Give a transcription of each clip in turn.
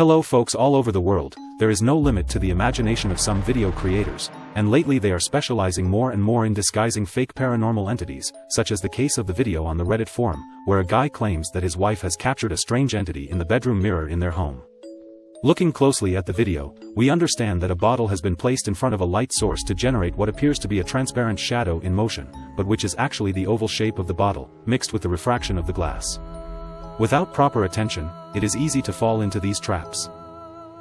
Hello folks all over the world, there is no limit to the imagination of some video creators, and lately they are specializing more and more in disguising fake paranormal entities, such as the case of the video on the Reddit forum, where a guy claims that his wife has captured a strange entity in the bedroom mirror in their home. Looking closely at the video, we understand that a bottle has been placed in front of a light source to generate what appears to be a transparent shadow in motion, but which is actually the oval shape of the bottle, mixed with the refraction of the glass. Without proper attention, it is easy to fall into these traps.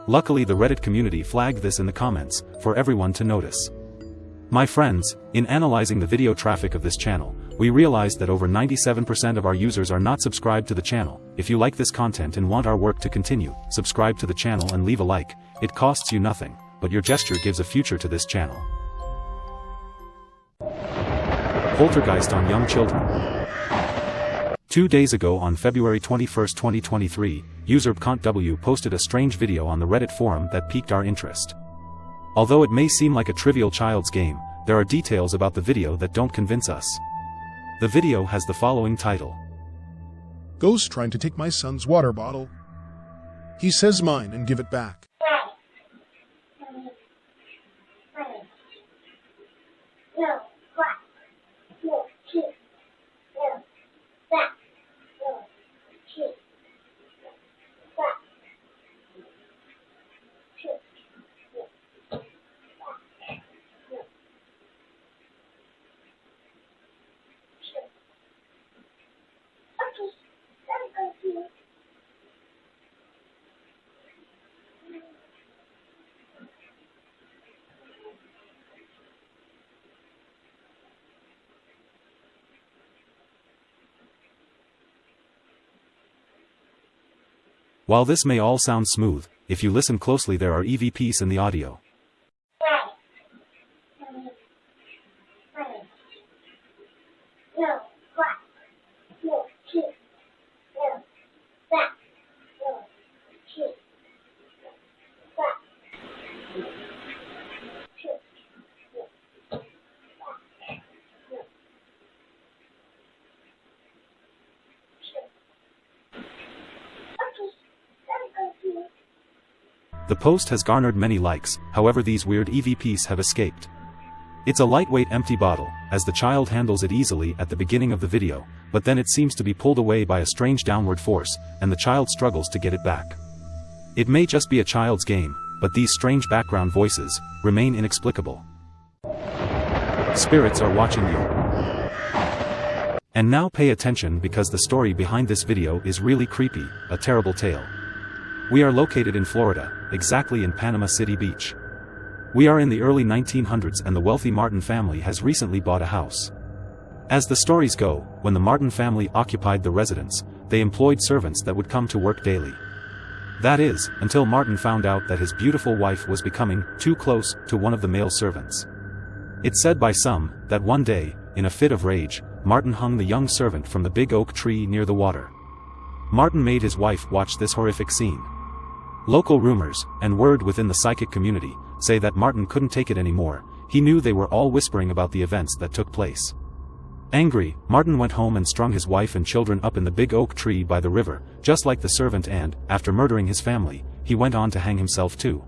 Luckily the Reddit community flagged this in the comments, for everyone to notice. My friends, in analyzing the video traffic of this channel, we realized that over 97% of our users are not subscribed to the channel. If you like this content and want our work to continue, subscribe to the channel and leave a like, it costs you nothing, but your gesture gives a future to this channel. Poltergeist on young children. Two days ago on February 21, 2023, user W posted a strange video on the Reddit forum that piqued our interest. Although it may seem like a trivial child's game, there are details about the video that don't convince us. The video has the following title. Ghost trying to take my son's water bottle. He says mine and give it back. No. While this may all sound smooth, if you listen closely there are EVPs in the audio. The post has garnered many likes, however these weird EVPs have escaped. It's a lightweight empty bottle, as the child handles it easily at the beginning of the video, but then it seems to be pulled away by a strange downward force, and the child struggles to get it back. It may just be a child's game, but these strange background voices remain inexplicable. Spirits are watching you. And now pay attention because the story behind this video is really creepy, a terrible tale. We are located in Florida, exactly in Panama City Beach. We are in the early 1900s and the wealthy Martin family has recently bought a house. As the stories go, when the Martin family occupied the residence, they employed servants that would come to work daily. That is, until Martin found out that his beautiful wife was becoming too close to one of the male servants. It's said by some, that one day, in a fit of rage, Martin hung the young servant from the big oak tree near the water. Martin made his wife watch this horrific scene. Local rumors, and word within the psychic community, say that Martin couldn't take it anymore, he knew they were all whispering about the events that took place. Angry, Martin went home and strung his wife and children up in the big oak tree by the river, just like the servant and, after murdering his family, he went on to hang himself too.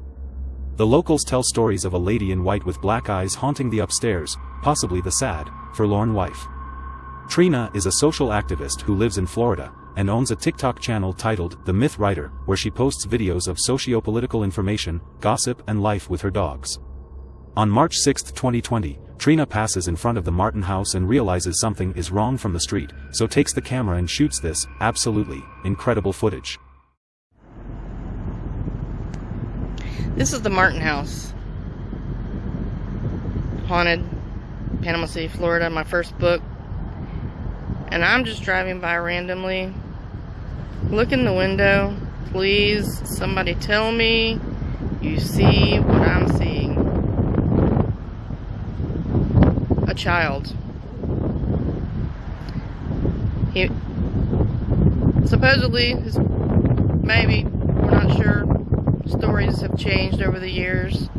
The locals tell stories of a lady in white with black eyes haunting the upstairs, possibly the sad, forlorn wife. Trina is a social activist who lives in Florida, and owns a TikTok channel titled The Myth Writer, where she posts videos of socio-political information, gossip and life with her dogs. On March 6, 2020, Trina passes in front of the Martin house and realizes something is wrong from the street, so takes the camera and shoots this, absolutely, incredible footage. This is the Martin house. Haunted, Panama City, Florida, my first book. And I'm just driving by randomly Look in the window. Please, somebody tell me you see what I'm seeing. A child. He supposedly his maybe we're not sure. Stories have changed over the years.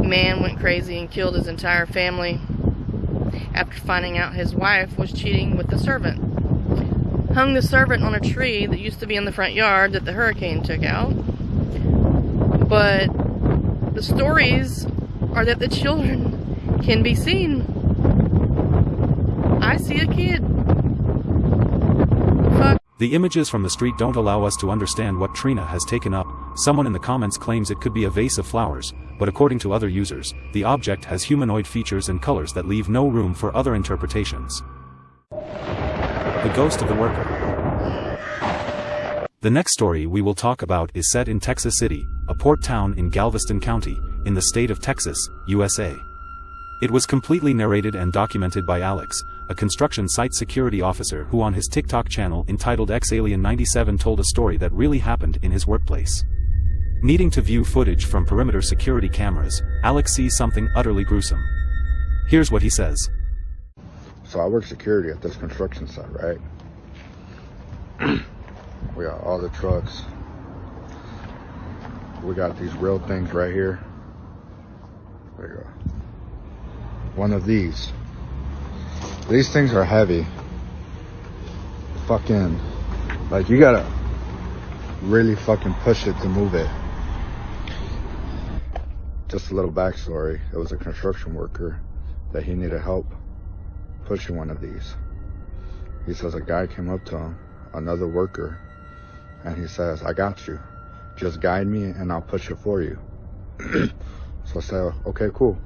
Man went crazy and killed his entire family after finding out his wife was cheating with the servant hung the servant on a tree that used to be in the front yard that the hurricane took out. But the stories are that the children can be seen. I see a kid. Fuck. The images from the street don't allow us to understand what Trina has taken up. Someone in the comments claims it could be a vase of flowers, but according to other users, the object has humanoid features and colors that leave no room for other interpretations. The Ghost of the Worker The next story we will talk about is set in Texas City, a port town in Galveston County, in the state of Texas, USA. It was completely narrated and documented by Alex, a construction site security officer who on his TikTok channel entitled XAlien97 told a story that really happened in his workplace. Needing to view footage from perimeter security cameras, Alex sees something utterly gruesome. Here's what he says. So I work security at this construction site, right? we got all the trucks. We got these real things right here. There you go. One of these. These things are heavy. Fucking, like you gotta really fucking push it to move it. Just a little backstory. It was a construction worker that he needed help pushing one of these. He says a guy came up to him, another worker, and he says, I got you. Just guide me and I'll push it for you. so I said, okay, cool.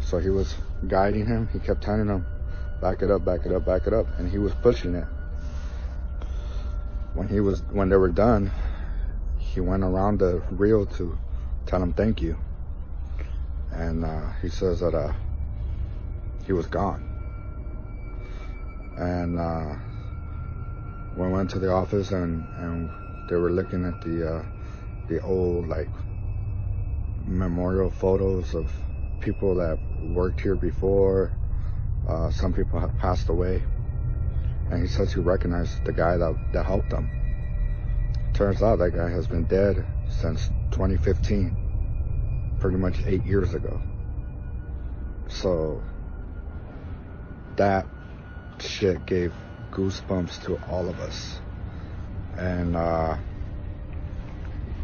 So he was guiding him. He kept telling him, back it up, back it up, back it up. And he was pushing it. When he was, when they were done, he went around the reel to tell him thank you. And uh, he says that uh, he was gone. And uh, we went to the office and, and they were looking at the uh, the old like memorial photos of people that worked here before. Uh, some people have passed away. And he says he recognized the guy that, that helped him. Turns out that guy has been dead since 2015, pretty much eight years ago. So that shit gave goosebumps to all of us. And uh,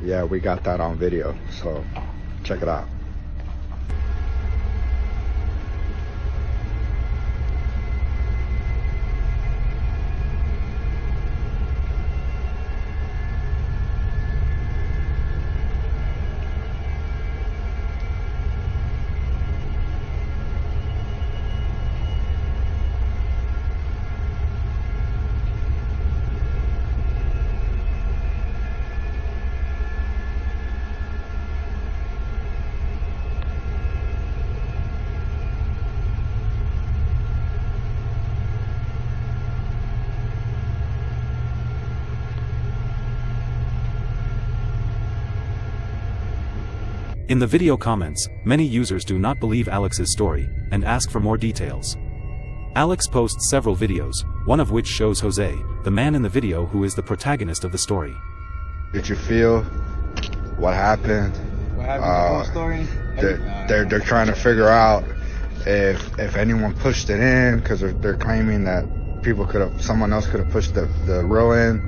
yeah, we got that on video, so check it out. In the video comments, many users do not believe Alex's story, and ask for more details. Alex posts several videos, one of which shows Jose, the man in the video who is the protagonist of the story. Did you feel what happened? What happened Uh, the whole story? They're, they're, they're trying to figure out if if anyone pushed it in because they're, they're claiming that people could have, someone else could have pushed the, the row in.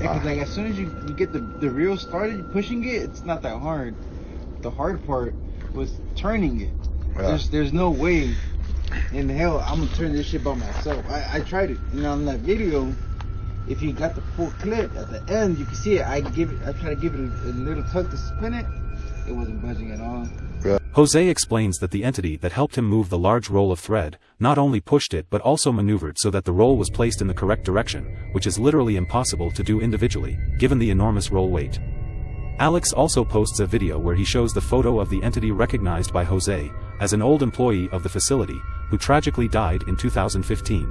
Yeah, 'cause, like as soon as you, you get the the reel started pushing it, it's not that hard. The hard part was turning it. Yeah. There's there's no way in hell I'm gonna turn this shit by myself. I, I tried it. You know, on that video, if you got the full clip at the end, you can see it. I give it. I try to give it a, a little tug to spin it. It wasn't budging at all. Jose explains that the entity that helped him move the large roll of thread, not only pushed it but also maneuvered so that the roll was placed in the correct direction, which is literally impossible to do individually, given the enormous roll weight. Alex also posts a video where he shows the photo of the entity recognized by Jose, as an old employee of the facility, who tragically died in 2015.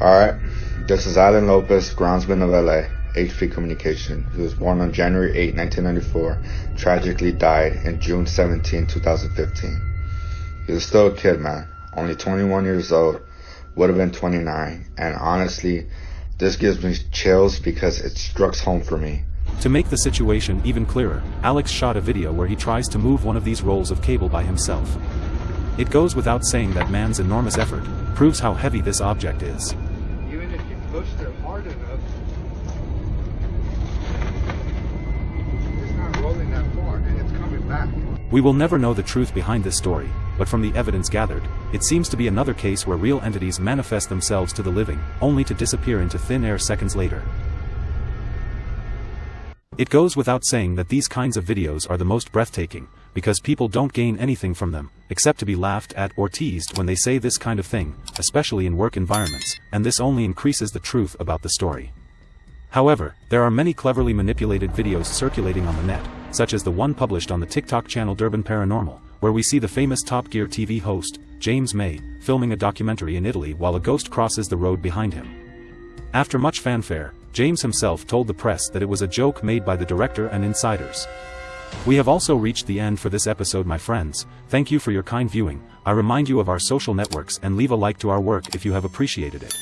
All right, this is Alan Lopez, groundsman of LA, HP Communication. He was born on January 8, 1994, tragically died in June 17, 2015. He was still a kid, man, only 21 years old, would have been 29, and honestly, this gives me chills because it struck home for me. To make the situation even clearer, Alex shot a video where he tries to move one of these rolls of cable by himself. It goes without saying that man's enormous effort proves how heavy this object is. Even if you hard enough. It's not rolling that far, and it's coming back. We will never know the truth behind this story, but from the evidence gathered, it seems to be another case where real entities manifest themselves to the living, only to disappear into thin air seconds later. It goes without saying that these kinds of videos are the most breathtaking, because people don't gain anything from them, except to be laughed at or teased when they say this kind of thing, especially in work environments, and this only increases the truth about the story. However, there are many cleverly manipulated videos circulating on the net, such as the one published on the TikTok channel Durban Paranormal, where we see the famous Top Gear TV host, James May, filming a documentary in Italy while a ghost crosses the road behind him. After much fanfare, James himself told the press that it was a joke made by the director and insiders. We have also reached the end for this episode my friends, thank you for your kind viewing, I remind you of our social networks and leave a like to our work if you have appreciated it.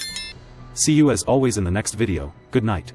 See you as always in the next video, good night.